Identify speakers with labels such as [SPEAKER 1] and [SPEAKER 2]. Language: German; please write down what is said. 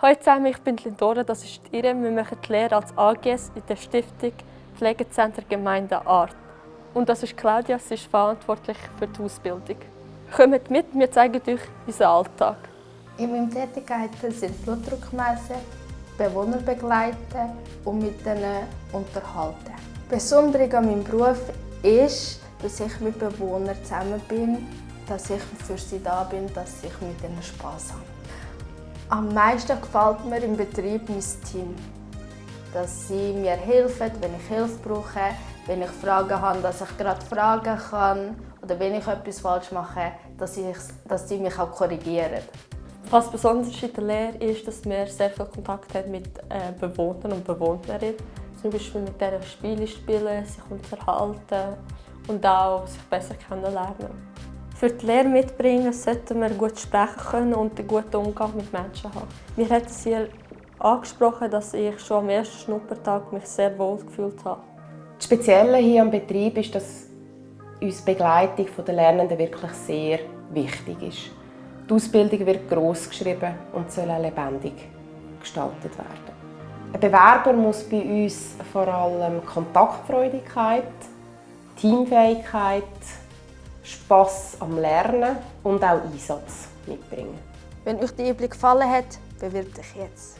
[SPEAKER 1] Hallo zusammen, ich bin Lindora, das ist Irene. Wir machen die Lehre als AGS in der Stiftung Pflegezentrum Gemeinde Art. Und das ist Claudia, sie ist verantwortlich für die Ausbildung. Kommt mit, wir zeigen euch unseren Alltag.
[SPEAKER 2] In meinen Tätigkeiten sind Blutdruck messen, Bewohner begleiten und mit ihnen unterhalten. Besonders an meinem Beruf ist, dass ich mit Bewohnern zusammen bin, dass ich für sie da bin, dass ich mit ihnen Spaß habe. Am meisten gefällt mir im Betrieb mein Team. Dass sie mir helfen, wenn ich Hilfe brauche, wenn ich Fragen habe, dass ich gerade fragen kann oder wenn ich etwas falsch mache, dass, ich, dass sie mich auch korrigieren.
[SPEAKER 1] Was besonders in der Lehre ist, dass man sehr viel Kontakt hat mit äh, Bewohnern und Bewohnerinnen. Zum Beispiel mit denen Spiele spielen, sich unterhalten und auch sich besser kennenlernen. Für die Lehre mitbringen sollten wir gut sprechen können und einen guten Umgang mit Menschen haben. Wir haben es hier angesprochen, dass ich schon am ersten Schnuppertag mich sehr wohl gefühlt habe.
[SPEAKER 3] Das Spezielle hier am Betrieb ist, dass uns die Begleitung der Lernenden wirklich sehr wichtig ist. Die Ausbildung wird gross geschrieben und soll auch lebendig gestaltet werden. Ein Bewerber muss bei uns vor allem Kontaktfreudigkeit, Teamfähigkeit, Spass am Lernen und auch Einsatz mitbringen.
[SPEAKER 2] Wenn euch die Übung gefallen hat, bewirbt euch jetzt.